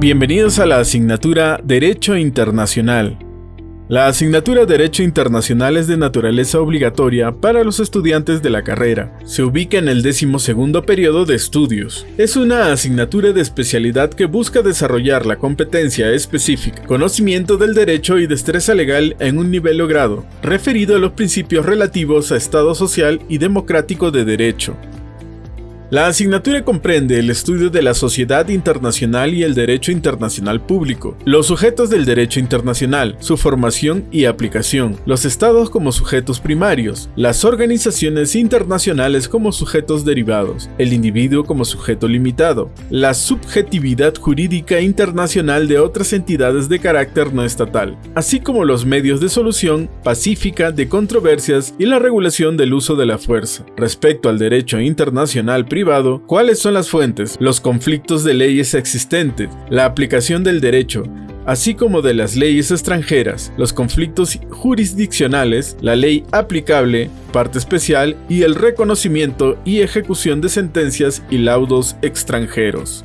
Bienvenidos a la asignatura Derecho Internacional. La asignatura Derecho Internacional es de naturaleza obligatoria para los estudiantes de la carrera. Se ubica en el décimo segundo periodo de estudios. Es una asignatura de especialidad que busca desarrollar la competencia específica, conocimiento del derecho y destreza legal en un nivel logrado, referido a los principios relativos a Estado social y democrático de derecho, la asignatura comprende el estudio de la sociedad internacional y el derecho internacional público, los sujetos del derecho internacional, su formación y aplicación, los estados como sujetos primarios, las organizaciones internacionales como sujetos derivados, el individuo como sujeto limitado, la subjetividad jurídica internacional de otras entidades de carácter no estatal, así como los medios de solución pacífica de controversias y la regulación del uso de la fuerza. Respecto al derecho internacional cuáles son las fuentes, los conflictos de leyes existentes, la aplicación del derecho, así como de las leyes extranjeras, los conflictos jurisdiccionales, la ley aplicable, parte especial y el reconocimiento y ejecución de sentencias y laudos extranjeros.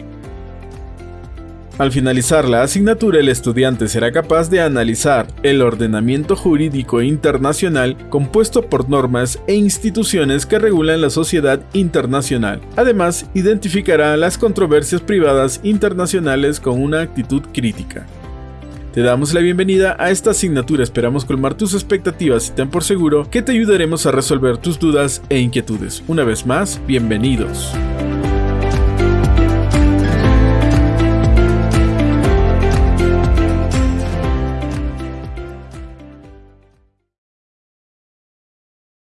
Al finalizar la asignatura, el estudiante será capaz de analizar el ordenamiento jurídico internacional compuesto por normas e instituciones que regulan la sociedad internacional. Además, identificará las controversias privadas internacionales con una actitud crítica. Te damos la bienvenida a esta asignatura, esperamos colmar tus expectativas y ten por seguro que te ayudaremos a resolver tus dudas e inquietudes. Una vez más, bienvenidos.